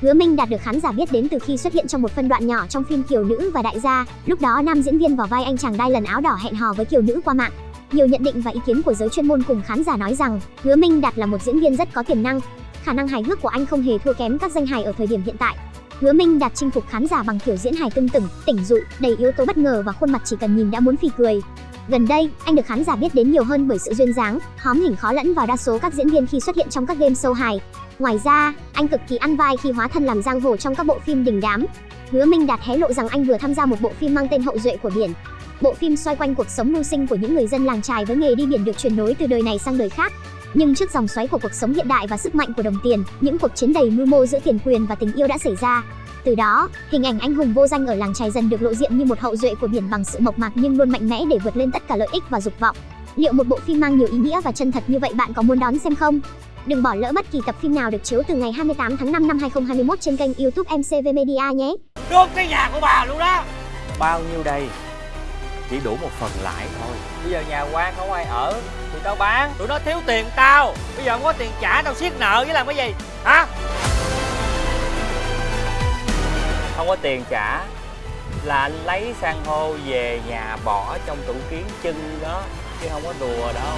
Hứa Minh Đạt được khán giả biết đến từ khi xuất hiện trong một phân đoạn nhỏ trong phim Kiều Nữ và Đại gia, lúc đó nam diễn viên vào vai anh chàng đai lần áo đỏ hẹn hò với Kiều Nữ qua mạng. Nhiều nhận định và ý kiến của giới chuyên môn cùng khán giả nói rằng, Hứa Minh Đạt là một diễn viên rất có tiềm năng. Khả năng hài hước của anh không hề thua kém các danh hài ở thời điểm hiện tại. Hứa Minh Đạt chinh phục khán giả bằng kiểu diễn hài tưng tửng, tỉnh dụ, đầy yếu tố bất ngờ và khuôn mặt chỉ cần nhìn đã muốn phì cười. Gần đây, anh được khán giả biết đến nhiều hơn bởi sự duyên dáng, hóm hình khó lẫn vào đa số các diễn viên khi xuất hiện trong các game show hài. Ngoài ra, anh cực kỳ ăn vai khi hóa thân làm giang hồ trong các bộ phim đình đám. Hứa Minh Đạt hé lộ rằng anh vừa tham gia một bộ phim mang tên Hậu duệ của biển. Bộ phim xoay quanh cuộc sống mưu sinh của những người dân làng trài với nghề đi biển được truyền nối từ đời này sang đời khác. Nhưng trước dòng xoáy của cuộc sống hiện đại và sức mạnh của đồng tiền, những cuộc chiến đầy mưu mô giữa tiền quyền và tình yêu đã xảy ra. Từ đó, hình ảnh anh hùng vô danh ở làng trài dần được lộ diện như một hậu duệ của biển bằng sự mộc mạc nhưng luôn mạnh mẽ để vượt lên tất cả lợi ích và dục vọng. Liệu một bộ phim mang nhiều ý nghĩa và chân thật như vậy bạn có muốn đón xem không? Đừng bỏ lỡ bất kỳ tập phim nào được chiếu từ ngày 28 tháng 5 năm 2021 trên kênh YouTube MCV Media nhé. Đốt cái nhà của bà luôn đó. Bao nhiêu đây? Chỉ đủ một phần lãi thôi. Bây giờ nhà quan không ai ở Thì tao bán. Tụi nó thiếu tiền tao. Bây giờ không có tiền trả tao siết nợ với làm cái gì? Hả có tiền trả Là anh lấy san hô về nhà bỏ trong tủ kiến chân đó, Chứ không có đùa đâu.